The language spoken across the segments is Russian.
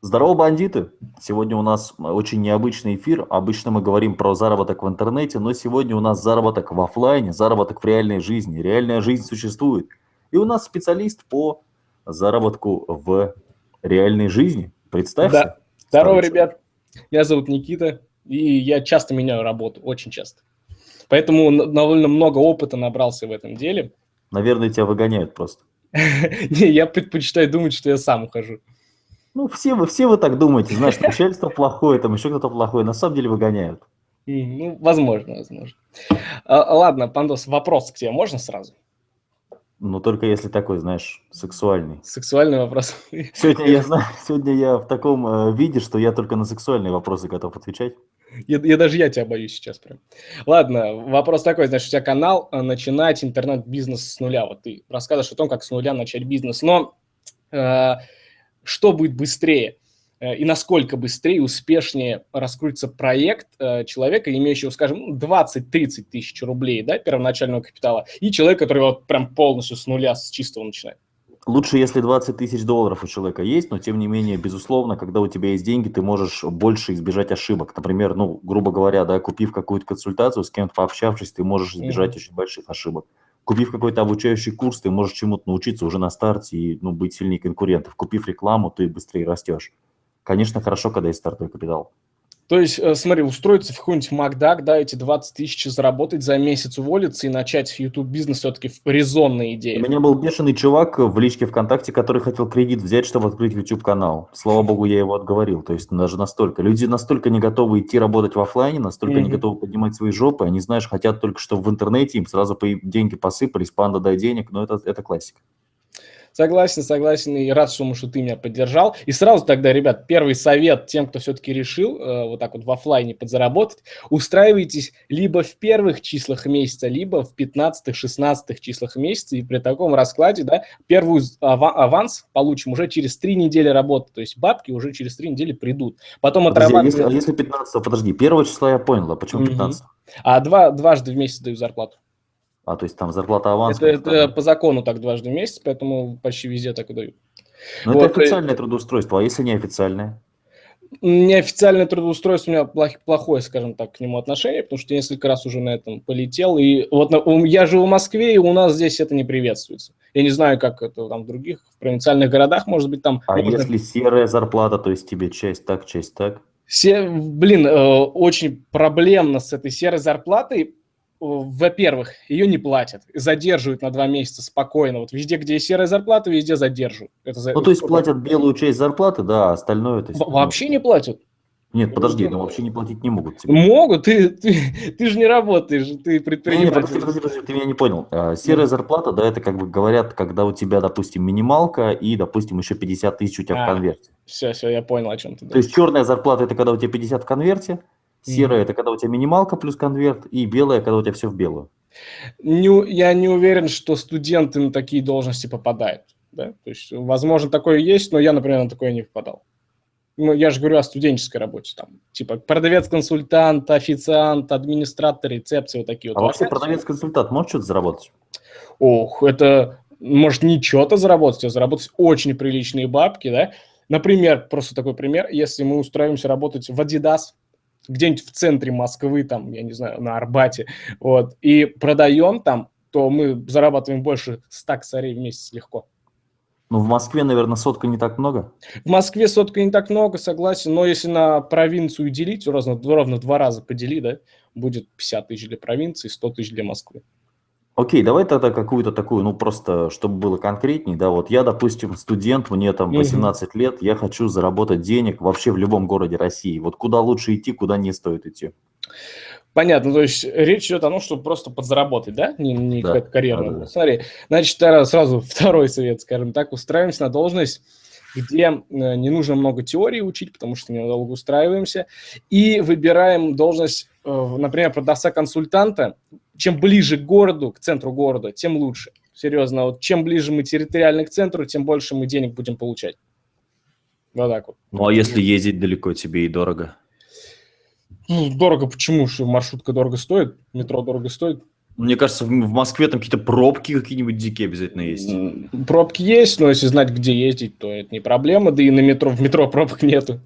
Здорово, бандиты! Сегодня у нас очень необычный эфир. Обычно мы говорим про заработок в интернете, но сегодня у нас заработок в офлайне, заработок в реальной жизни. Реальная жизнь существует. И у нас специалист по заработку в реальной жизни. Представься. Да. Здорово, ребят. Меня зовут Никита, и я часто меняю работу, очень часто. Поэтому довольно много опыта набрался в этом деле. Наверное, тебя выгоняют просто. Не, я предпочитаю думать, что я сам ухожу. Ну, все вы, все вы так думаете, знаешь, начальство плохое, там еще кто-то плохой, на самом деле выгоняют. Ну, возможно, возможно. А, ладно, Пандос, вопрос к тебе можно сразу? Ну, только если такой, знаешь, сексуальный. Сексуальный вопрос. Сегодня я знаю, сегодня я в таком э, виде, что я только на сексуальные вопросы готов отвечать. Я, я даже я тебя боюсь сейчас прям. Ладно, вопрос такой, значит, у тебя канал э, «Начинать интернет-бизнес с нуля». Вот ты рассказываешь о том, как с нуля начать бизнес, но э, что будет быстрее? Э, и насколько быстрее успешнее раскрутится проект э, человека, имеющего, скажем, 20-30 тысяч рублей да, первоначального капитала, и человек, который вот прям полностью с нуля, с чистого начинает. Лучше, если 20 тысяч долларов у человека есть, но тем не менее, безусловно, когда у тебя есть деньги, ты можешь больше избежать ошибок. Например, ну, грубо говоря, да, купив какую-то консультацию, с кем-то пообщавшись, ты можешь избежать mm-hmm. очень больших ошибок. Купив какой-то обучающий курс, ты можешь чему-то научиться уже на старте и ну, быть сильнее конкурентов. Купив рекламу, ты быстрее растешь. Конечно, хорошо, когда есть стартовый капитал. То есть, э, смотри, устроиться в какой-нибудь Макдак, да, эти 20 тысяч заработать за месяц, уволиться и начать YouTube-бизнес все-таки резонная идея. У меня был бешеный чувак в личке ВКонтакте, который хотел кредит взять, чтобы открыть YouTube-канал. Слава богу, я его отговорил. То есть даже настолько. Люди настолько не готовы идти работать в офлайне, настолько mm-hmm. не готовы поднимать свои жопы. Они, знаешь, хотят только, чтобы в интернете им сразу деньги посыпались, панда дай денег, но это, это классика. Согласен, согласен, и рад, что, что ты меня поддержал. И сразу тогда, ребят, первый совет тем, кто все-таки решил э, вот так вот в офлайне подзаработать, устраивайтесь либо в первых числах месяца, либо в 15-16 числах месяца, и при таком раскладе, да, первый аванс получим уже через три недели работы, то есть бабки уже через три недели придут. Потом отрабатывать... Если, а если 15, подожди, первого числа я понял, а почему 15? Угу. А два, дважды в месяц даю зарплату. А, то есть там зарплата аванс? Это, это по закону так дважды в месяц, поэтому почти везде так и дают. Но вот. это официальное трудоустройство, а если неофициальное? Неофициальное трудоустройство, у меня плохое, скажем так, к нему отношение, потому что я несколько раз уже на этом полетел. И вот я живу в Москве, и у нас здесь это не приветствуется. Я не знаю, как это там в других в провинциальных городах, может быть, там... А можно... если серая зарплата, то есть тебе часть так, часть так? Все, блин, э, очень проблемно с этой серой зарплатой, во-первых, ее не платят, задерживают на два месяца спокойно. Вот везде, где есть серая зарплата, везде задерживают. Это за... Ну, то есть платят белую часть зарплаты, да, а остальное... То есть, вообще не платят. Нет, подожди, ну вообще не платить не могут. Тебе. Могут, ты, ты, ты же не работаешь, ты предприниматель. Нет, подожди, подожди, подожди, ты меня не понял. А, серая зарплата, да, это как бы говорят, когда у тебя, допустим, минималка и, допустим, еще 50 тысяч у тебя а, в конверте. Все, все, я понял, о чем ты. То есть черная зарплата, это когда у тебя 50 в конверте, Серая – это когда у тебя минималка плюс конверт, и белая – когда у тебя все в белую. Не, я не уверен, что студенты на такие должности попадают. Да? То есть, возможно, такое есть, но я, например, на такое не попадал. Ну, я же говорю о студенческой работе, там, типа продавец-консультант, официант, администратор, рецепции, вот такие вот. А вообще продавец-консультант может что-то заработать? Ох, это может не что-то заработать, а заработать очень приличные бабки, да. Например, просто такой пример, если мы устраиваемся работать в Adidas, где-нибудь в центре Москвы, там, я не знаю, на Арбате, вот, и продаем там, то мы зарабатываем больше 100 косарей в месяц легко. Ну, в Москве, наверное, сотка не так много? В Москве сотка не так много, согласен, но если на провинцию делить, ровно, ровно два раза подели, да, будет 50 тысяч для провинции, 100 тысяч для Москвы. Окей, давай тогда какую-то такую, ну просто, чтобы было конкретней, да, вот я, допустим, студент, мне там 18 угу. лет, я хочу заработать денег вообще в любом городе России. Вот куда лучше идти, куда не стоит идти? Понятно, то есть речь идет о том, чтобы просто подзаработать, да? Не, не да, какая-то карьерная. Да, да. Смотри, значит, сразу второй совет, скажем так, устраиваемся на должность, где э, не нужно много теории учить, потому что недолго устраиваемся, и выбираем должность, э, например, продавца-консультанта, чем ближе к городу, к центру города, тем лучше. Серьезно, вот чем ближе мы территориально к центру, тем больше мы денег будем получать. Вот так вот. Ну, а если ездить далеко тебе и дорого? Ну, дорого почему? Что маршрутка дорого стоит, метро дорого стоит. Мне кажется, в Москве там какие-то пробки какие-нибудь дикие обязательно есть. Пробки есть, но если знать, где ездить, то это не проблема. Да и на метро, в метро пробок нету.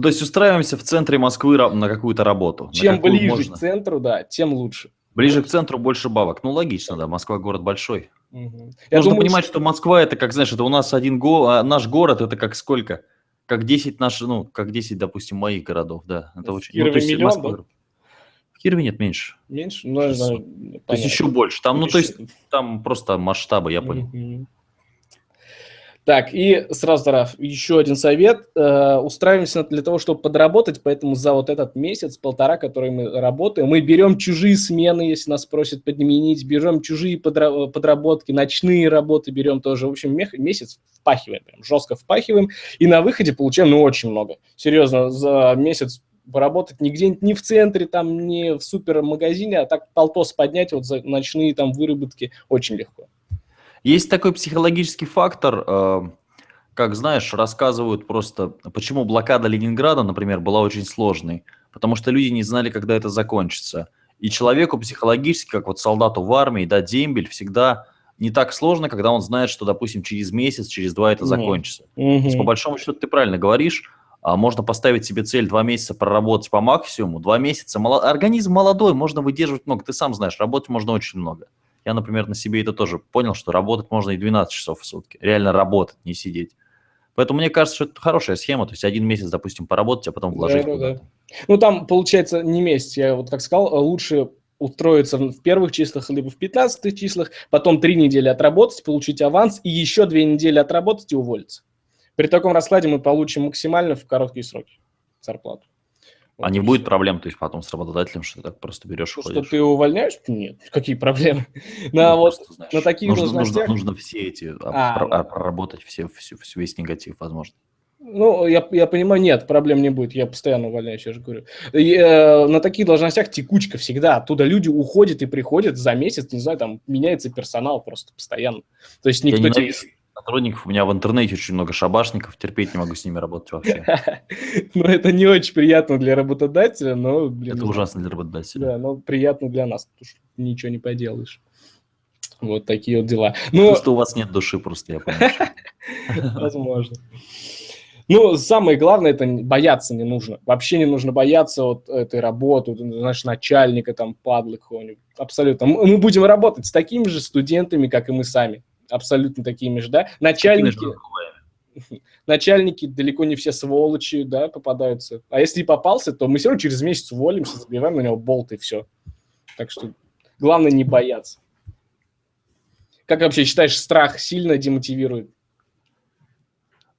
То есть устраиваемся в центре Москвы на какую-то работу. Чем ближе можно? к центру, да, тем лучше. Ближе к центру больше бабок. Ну, логично, да. Москва город большой. Угу. Я Нужно думаю, понимать, что... что Москва это как, знаешь, это у нас один го... а наш город это как сколько? Как 10 наших, ну, как 10, допустим, моих городов, да. Это очень... Кирове ну, есть миллион, Москва... да? В Кирове нет, меньше. Меньше? Ну, это, то есть еще больше. Там, ну, то есть там просто масштабы, я понял. Угу. Так, и сразу, Тараф, еще один совет. Э, устраиваемся для того, чтобы подработать, поэтому за вот этот месяц, полтора, который мы работаем, мы берем чужие смены, если нас просят подменить, берем чужие подра подработки, ночные работы берем тоже. В общем, месяц впахиваем, прям жестко впахиваем, и на выходе получаем, ну, очень много. Серьезно, за месяц поработать где-нибудь не в центре, там, не в супермагазине, а так полтос поднять вот за ночные там выработки очень легко. Есть такой психологический фактор, э, как знаешь, рассказывают просто, почему блокада Ленинграда, например, была очень сложной. Потому что люди не знали, когда это закончится. И человеку психологически, как вот солдату в армии, да, дембель всегда не так сложно, когда он знает, что, допустим, через месяц, через два это закончится. Mm-hmm. То есть, по большому счету, ты правильно говоришь, а можно поставить себе цель два месяца проработать по максимуму. Два месяца, организм молодой, можно выдерживать много. Ты сам знаешь, работать можно очень много. Я, например, на себе это тоже понял, что работать можно и 12 часов в сутки. Реально работать, не сидеть. Поэтому мне кажется, что это хорошая схема. То есть один месяц, допустим, поработать, а потом вложить да, да, да. Ну, там, получается, не месяц. Я вот как сказал, лучше устроиться в первых числах, либо в 15 числах, потом три недели отработать, получить аванс, и еще две недели отработать и уволиться. При таком раскладе мы получим максимально в короткие сроки зарплату. А не будет проблем, то есть потом с работодателем, что ты так просто берешь и Что ты увольняешь? Нет, какие проблемы? На, ну, вот, знаешь, на таких нужно, должностях... нужно, нужно все эти, а, про, а, проработать все, все, весь негатив, возможно. Ну, я, я понимаю, нет, проблем не будет, я постоянно увольняюсь, я же говорю. И, э, на таких должностях текучка всегда, оттуда люди уходят и приходят за месяц, не знаю, там меняется персонал просто постоянно. То есть никто... Я ненавижу, сотрудников. У меня в интернете очень много шабашников, терпеть не могу с ними работать вообще. Ну, это не очень приятно для работодателя, но... Это ужасно для работодателя. Да, но приятно для нас, потому что ничего не поделаешь. Вот такие вот дела. Ну, потому что у вас нет души просто, я понимаю. Возможно. Ну, самое главное, это бояться не нужно. Вообще не нужно бояться вот этой работы, знаешь, начальника там, падлы какого-нибудь. Абсолютно. Мы будем работать с такими же студентами, как и мы сами абсолютно такими же, да, начальники, начальники далеко не все сволочи, да, попадаются, а если и попался, то мы все равно через месяц уволимся, забиваем на него болт и все, так что главное не бояться. Как вообще считаешь, страх сильно демотивирует?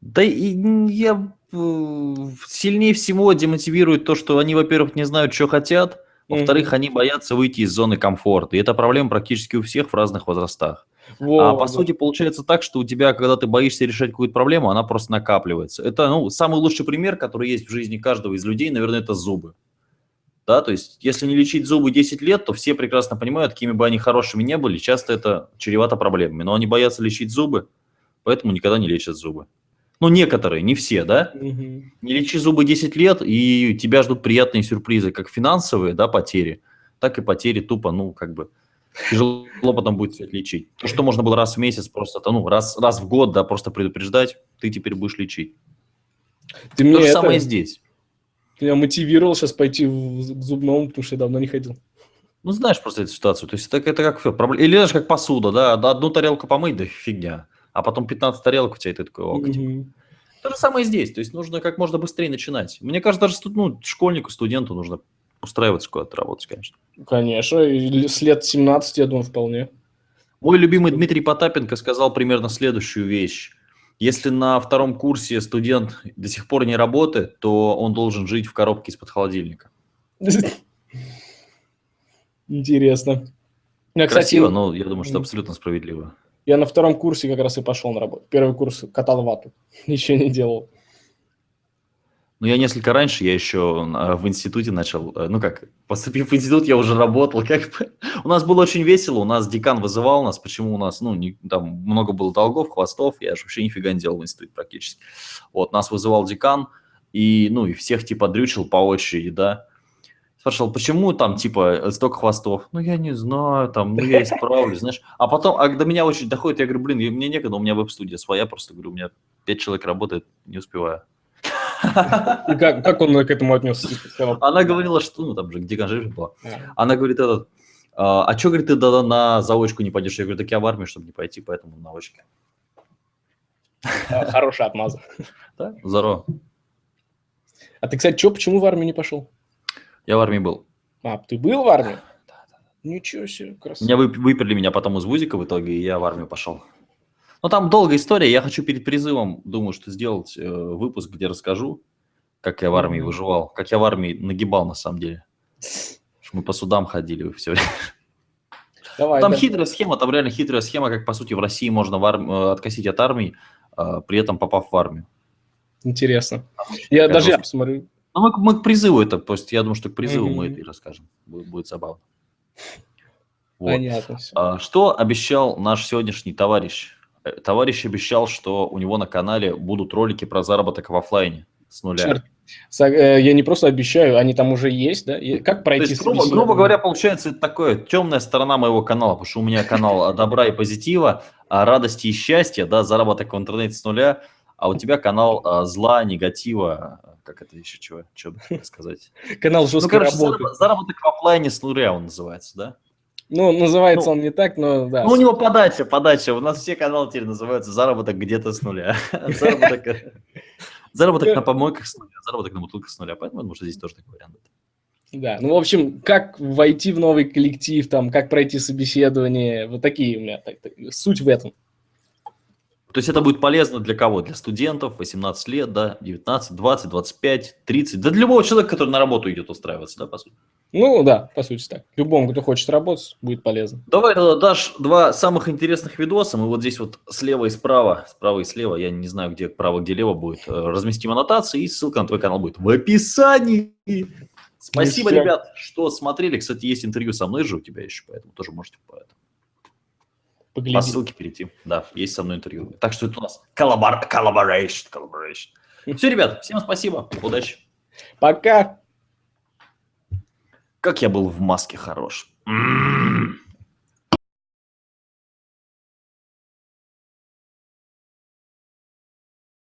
Да и я сильнее всего демотивирует то, что они, во-первых, не знают, что хотят, во-вторых, mm-hmm. они боятся выйти из зоны комфорта. И это проблема практически у всех в разных возрастах. Во, а по да. сути получается так, что у тебя, когда ты боишься решать какую-то проблему, она просто накапливается. Это ну, самый лучший пример, который есть в жизни каждого из людей, наверное, это зубы. Да, то есть, если не лечить зубы 10 лет, то все прекрасно понимают, какими бы они хорошими не были, часто это чревато проблемами. Но они боятся лечить зубы, поэтому никогда не лечат зубы. Ну, некоторые, не все, да? Угу. Не лечи зубы 10 лет, и тебя ждут приятные сюрпризы, как финансовые, да, потери, так и потери тупо, ну, как бы, Тяжело потом будет лечить. То, что можно было раз в месяц просто, ну, раз, раз в год, да, просто предупреждать, ты теперь будешь лечить. Ты То же это... самое здесь. Меня мотивировал сейчас пойти к зубному, потому что я давно не ходил. Ну, знаешь просто эту ситуацию. То есть это, это как все. Проблема. Или знаешь, как посуда, да, одну тарелку помыть, да фигня. А потом 15 тарелок у тебя, и ты такой, ок, угу. То же самое здесь. То есть нужно как можно быстрее начинать. Мне кажется, даже ну, школьнику, студенту нужно устраиваться куда-то работать, конечно. Конечно, и с лет 17, я думаю, вполне. Мой любимый Дмитрий Потапенко сказал примерно следующую вещь. Если на втором курсе студент до сих пор не работает, то он должен жить в коробке из-под холодильника. Интересно. Я, Красиво, кстати, но я думаю, что абсолютно справедливо. Я на втором курсе как раз и пошел на работу. Первый курс катал вату, ничего не делал. Ну, я несколько раньше, я еще а, в институте начал, э, ну как, поступив в институт, я уже работал, как бы. У нас было очень весело, у нас декан вызывал нас, почему у нас, ну, не, там много было долгов, хвостов, я же вообще нифига не делал в институте практически. Вот, нас вызывал декан, и, ну, и всех типа дрючил по очереди, да. спрашивал, почему там, типа, столько хвостов? Ну, я не знаю, там, ну, я исправлюсь, знаешь. А потом, а до меня очень доходит, я говорю, блин, мне некогда, у меня веб-студия своя, просто говорю, у меня пять человек работает, не успеваю. И как, как он к этому отнесся? Она говорила, что, ну, там же, где конжи была. Она говорит, этот, а, а что, говорит, ты да, на заочку не пойдешь? Я говорю, так я в армию, чтобы не пойти, поэтому на очке. А, хорошая отмаза. Да, здорово. А ты, кстати, что, почему в армию не пошел? Я в армии был. А, ты был в армии? Да, да. Ничего себе, красиво. Меня выперли меня потом из вузика в итоге, и я в армию пошел. Ну, там долгая история. Я хочу перед призывом, думаю, что сделать э, выпуск, где расскажу, как я в армии выживал, как я в армии нагибал на самом деле. Мы по судам ходили все Давай, там да. хитрая схема, там реально хитрая схема, как по сути в России можно в арм... Э, откосить от армии, э, при этом попав в армию. Интересно. Я даже я посмотрю. Ну, мы, мы к призыву это, то есть я думаю, что к призыву mm-hmm. мы это и расскажем. Будет, будет забавно. Вот. Понятно. Все. А, что обещал наш сегодняшний товарищ? Э, товарищ обещал, что у него на канале будут ролики про заработок в офлайне с нуля. Черт. Э, я не просто обещаю, они там уже есть, да? Как пройти? То есть, грубо, грубо говоря, получается, это такое темная сторона моего канала, потому что у меня канал добра и позитива, а радости и счастья, да, заработок в интернете с нуля, а у тебя канал а, зла, негатива, как это еще чего, что сказать? Канал жесткой ну, короче, работы. Заработок в офлайне с нуля он называется, да? Ну, называется ну, он не так, но да. Ну, у него подача, подача. У нас все каналы теперь называются заработок где-то с нуля. Заработок на помойках с нуля, заработок на бутылках с нуля. Поэтому, может, здесь тоже такой вариант. Да, ну, в общем, как войти в новый коллектив, там, как пройти собеседование, вот такие у меня, так, так, суть в этом. То есть это будет полезно для кого? Для студентов 18 лет, да, 19, 20, 25, 30, да для любого человека, который на работу идет устраиваться, да, по сути. Ну да, по сути так. Любому, кто хочет работать, будет полезно. Давай тогда дашь два самых интересных видоса. Мы вот здесь вот слева и справа, справа и слева, я не знаю, где право, где лево будет, э, разместим аннотации, и ссылка на твой канал будет в описании. Спасибо, ребят, что смотрели. Кстати, есть интервью со мной же у тебя еще, поэтому тоже можете по, этому. По ссылке перейти. Да, есть со мной интервью. Так что это у нас collaboration. collaboration. Все, ребят, всем спасибо, удачи. Пока. Как я был в маске хорош. М -м -м.